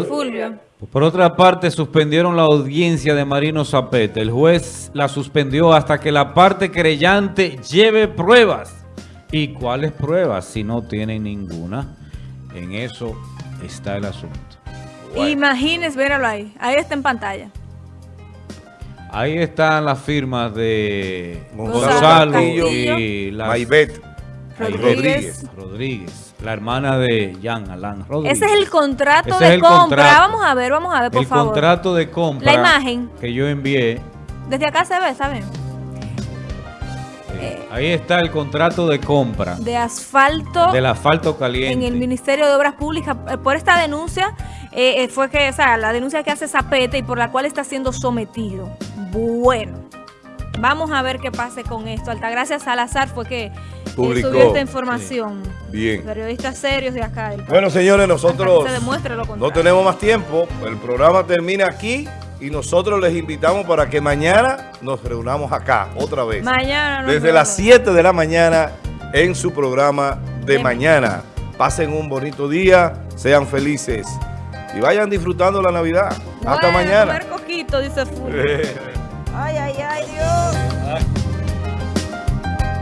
Fulvio. Por otra parte, suspendieron la audiencia de Marino Zapete. El juez la suspendió hasta que la parte creyente lleve pruebas. ¿Y cuáles pruebas? Si no tiene ninguna. En eso está el asunto. Imagínese, míralo ahí. Ahí está en pantalla. Ahí están las firmas de Gonzalo Gonzalo Castillo. y la Maibet Rodríguez. Rodríguez. Rodríguez, la hermana de Jan Alain Rodríguez. Ese es el contrato Ese de el compra. contrato. Vamos a ver, vamos a ver, por el favor. contrato de compra La imagen. que yo envié. Desde acá se ve, ¿saben? eh, ahí está el contrato de compra De asfalto del asfalto caliente. en el Ministerio de Obras Públicas. Eh, Por esta denuncia, eh, eh, fue que, o sea, la denuncia que hace Zapete y por la cual está siendo sometido. Bueno, vamos a ver qué pase con esto. Altagracia Salazar fue que Publicó, subió esta información. Bien. Periodistas serios de acá. del Bueno, señores, nosotros se demuestre lo no tenemos más tiempo. El programa termina aquí y nosotros les invitamos para que mañana nos reunamos acá otra vez. Mañana nos Desde vemos. las 7 de la mañana en su programa de mañana. Pasen un bonito día, sean felices y vayan disfrutando la Navidad. Hasta mañana. comer coquito, dice Fulvio. Ay, ay, ay, Dios.